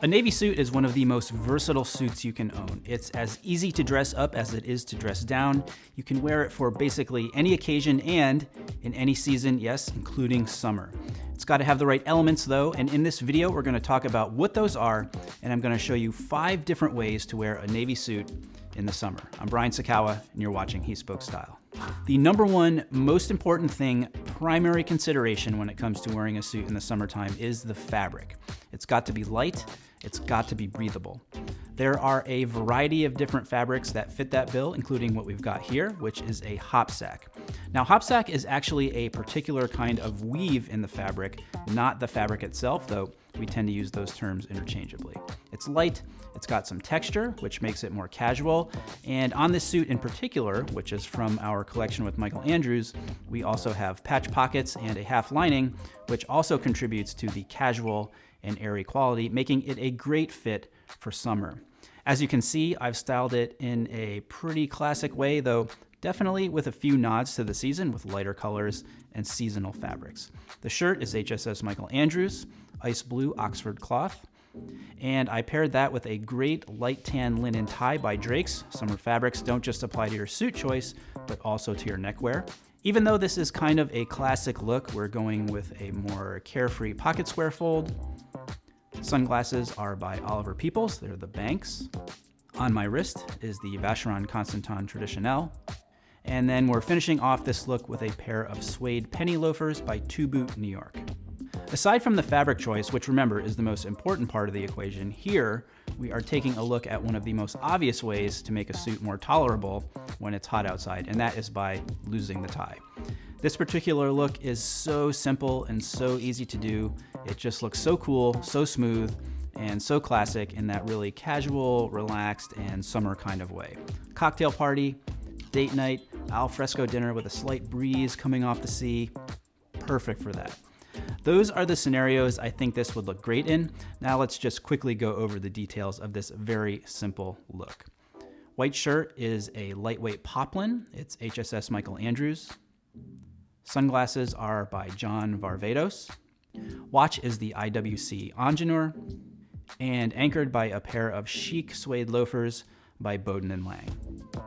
A navy suit is one of the most versatile suits you can own. It's as easy to dress up as it is to dress down. You can wear it for basically any occasion and in any season, yes, including summer. It's got to have the right elements though, and in this video we're going to talk about what those are, and I'm going to show you five different ways to wear a navy suit in the summer. I'm Brian Sacawa, and you're watching He Spoke Style. The number one most important thing, primary consideration when it comes to wearing a suit in the summertime is the fabric. It's got to be light, it's got to be breathable. There are a variety of different fabrics that fit that bill, including what we've got here, which is a hopsack. Now, hopsack is actually a particular kind of weave in the fabric, not the fabric itself, though we tend to use those terms interchangeably. It's light, it's got some texture, which makes it more casual, and on this suit in particular, which is from our collection with Michael Andrews, we also have patch pockets and a half lining, which also contributes to the casual and airy quality, making it a great fit for summer. As you can see, I've styled it in a pretty classic way, though definitely with a few nods to the season with lighter colors and seasonal fabrics. The shirt is HSS Michael Andrews, ice blue Oxford cloth, and I paired that with a great light tan linen tie by Drake's. Summer fabrics don't just apply to your suit choice, but also to your neckwear. Even though this is kind of a classic look, we're going with a more carefree pocket square fold, Sunglasses are by Oliver Peoples, they're the Banks. On my wrist is the Vacheron Constantin Traditionnelle. And then we're finishing off this look with a pair of suede penny loafers by Two Boot New York. Aside from the fabric choice, which remember is the most important part of the equation, here we are taking a look at one of the most obvious ways to make a suit more tolerable when it's hot outside, and that is by losing the tie. This particular look is so simple and so easy to do. It just looks so cool, so smooth, and so classic in that really casual, relaxed, and summer kind of way. Cocktail party, date night, al fresco dinner with a slight breeze coming off the sea. Perfect for that. Those are the scenarios I think this would look great in. Now let's just quickly go over the details of this very simple look. White shirt is a lightweight poplin. It's HSS Michael Andrews. Sunglasses are by John Varvatos. Watch is the IWC Ingenieur, and anchored by a pair of chic suede loafers by Baudoin and Lange.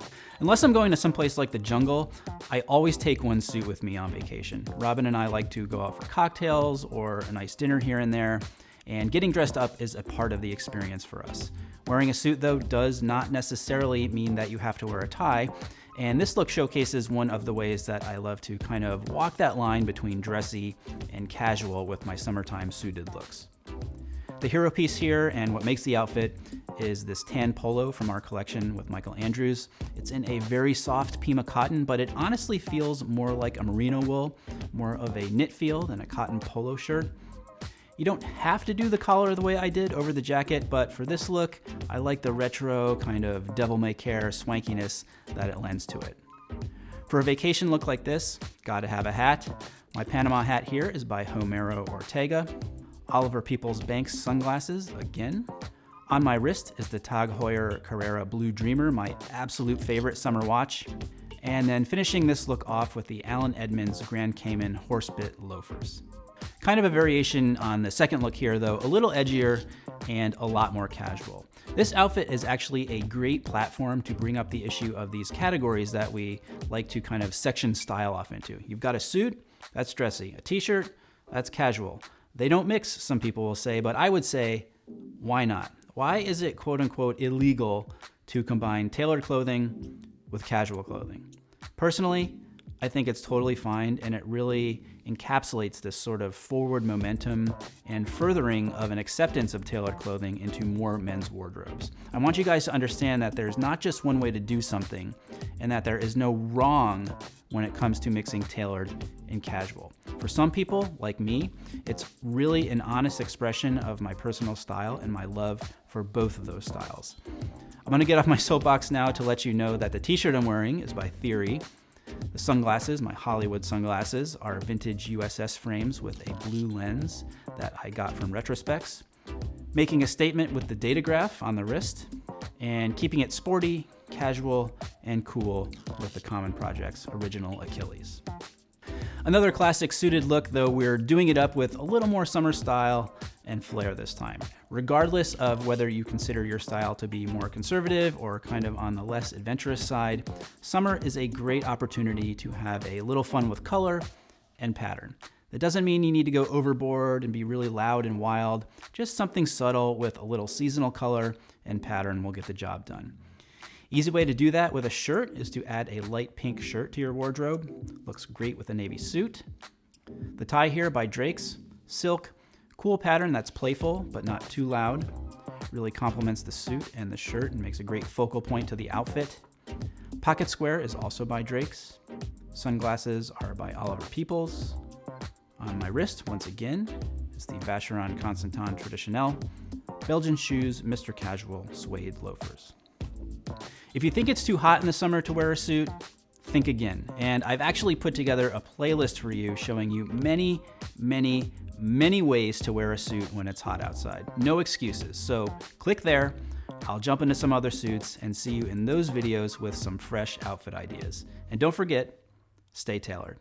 Unless I'm going to someplace like the jungle, I always take one suit with me on vacation. Robin and I like to go out for cocktails or a nice dinner here and there, and getting dressed up is a part of the experience for us. Wearing a suit though does not necessarily mean that you have to wear a tie, and this look showcases one of the ways that I love to kind of walk that line between dressy and casual with my summertime suited looks. The hero piece here and what makes the outfit is this tan polo from our collection with Michael Andrews. It's in a very soft Pima cotton, but it honestly feels more like a merino wool, more of a knit feel than a cotton polo shirt. You don't have to do the collar the way I did over the jacket, but for this look, I like the retro kind of devil may care swankiness that it lends to it. For a vacation look like this, gotta have a hat. My Panama hat here is by Homero Ortega. Oliver Peoples Banks sunglasses, again. On my wrist is the Tag Heuer Carrera Blue Dreamer, my absolute favorite summer watch. And then finishing this look off with the Allen Edmonds Grand Cayman Horsebit loafers. Kind of a variation on the second look here though, a little edgier and a lot more casual. This outfit is actually a great platform to bring up the issue of these categories that we like to kind of section style off into. You've got a suit, that's dressy. A t-shirt, that's casual. They don't mix, some people will say, but I would say, why not? Why is it quote unquote illegal to combine tailored clothing with casual clothing? Personally, I think it's totally fine and it really encapsulates this sort of forward momentum and furthering of an acceptance of tailored clothing into more men's wardrobes. I want you guys to understand that there's not just one way to do something and that there is no wrong when it comes to mixing tailored and casual. For some people, like me, it's really an honest expression of my personal style and my love for both of those styles. I'm gonna get off my soapbox now to let you know that the t-shirt I'm wearing is by Theory, the sunglasses, my Hollywood sunglasses, are vintage USS frames with a blue lens that I got from Retrospecs. Making a statement with the Datograph on the wrist, and keeping it sporty, casual, and cool with the Common Projects original Achilles. Another classic suited look, though we're doing it up with a little more summer style and flair this time. Regardless of whether you consider your style to be more conservative or kind of on the less adventurous side, summer is a great opportunity to have a little fun with color and pattern. That doesn't mean you need to go overboard and be really loud and wild. Just something subtle with a little seasonal color and pattern will get the job done. Easy way to do that with a shirt is to add a light pink shirt to your wardrobe. Looks great with a navy suit. The tie here by Drake's, silk, cool pattern that's playful but not too loud. Really complements the suit and the shirt and makes a great focal point to the outfit. Pocket square is also by Drake's. Sunglasses are by Oliver Peoples. On my wrist, once again, is the Vacheron Constantin Traditionnelle. Belgian shoes, Mr. Casual suede loafers. If you think it's too hot in the summer to wear a suit, think again. And I've actually put together a playlist for you showing you many, many, many ways to wear a suit when it's hot outside. No excuses. So click there. I'll jump into some other suits and see you in those videos with some fresh outfit ideas. And don't forget, stay tailored.